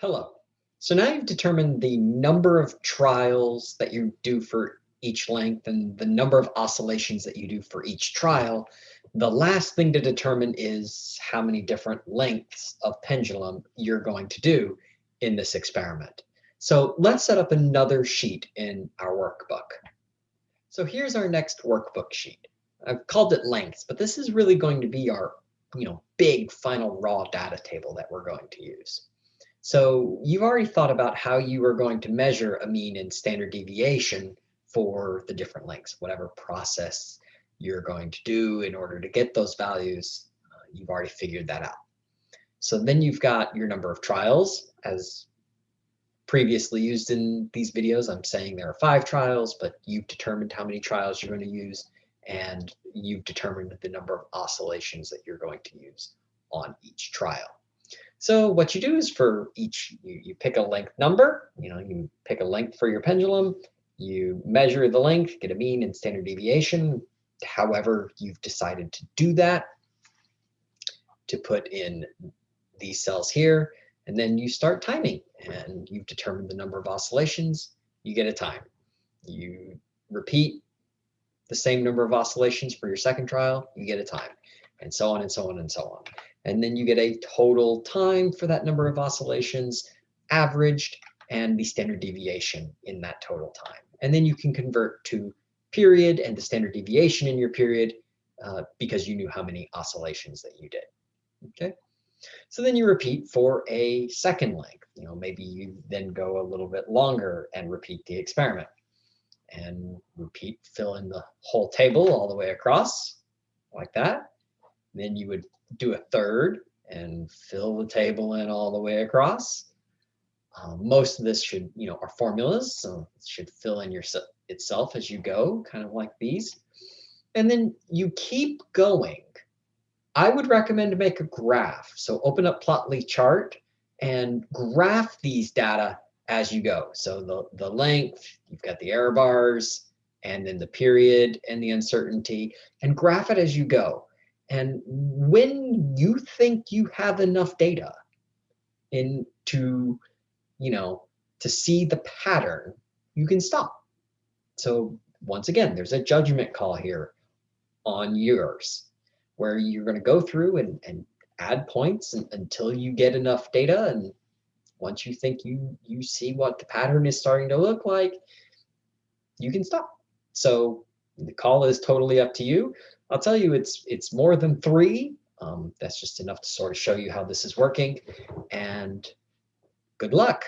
Hello. So now you've determined the number of trials that you do for each length and the number of oscillations that you do for each trial. The last thing to determine is how many different lengths of pendulum you're going to do in this experiment. So let's set up another sheet in our workbook. So here's our next workbook sheet. I've called it lengths, but this is really going to be our you know, big final raw data table that we're going to use. So you've already thought about how you are going to measure a mean and standard deviation for the different lengths, whatever process you're going to do in order to get those values, uh, you've already figured that out. So then you've got your number of trials as previously used in these videos. I'm saying there are five trials, but you've determined how many trials you're going to use and you've determined the number of oscillations that you're going to use on each trial. So what you do is for each, you, you pick a length number, you know, you pick a length for your pendulum, you measure the length, get a mean and standard deviation, however you've decided to do that, to put in these cells here, and then you start timing and you've determined the number of oscillations, you get a time. You repeat the same number of oscillations for your second trial, you get a time, and so on and so on and so on and then you get a total time for that number of oscillations averaged and the standard deviation in that total time. And then you can convert to period and the standard deviation in your period uh, because you knew how many oscillations that you did. Okay. So then you repeat for a second length. You know, maybe you then go a little bit longer and repeat the experiment and repeat, fill in the whole table all the way across like that. Then you would do a third and fill the table in all the way across. Um, most of this should, you know, are formulas, so it should fill in your itself as you go, kind of like these. And then you keep going. I would recommend to make a graph. So open up Plotly chart and graph these data as you go. So the, the length, you've got the error bars, and then the period and the uncertainty, and graph it as you go. And when you think you have enough data in to, you know, to see the pattern, you can stop. So once again, there's a judgment call here on yours where you're going to go through and, and add points and, until you get enough data. And once you think you, you see what the pattern is starting to look like, you can stop. So the call is totally up to you. I'll tell you, it's it's more than three. Um, that's just enough to sort of show you how this is working. And good luck.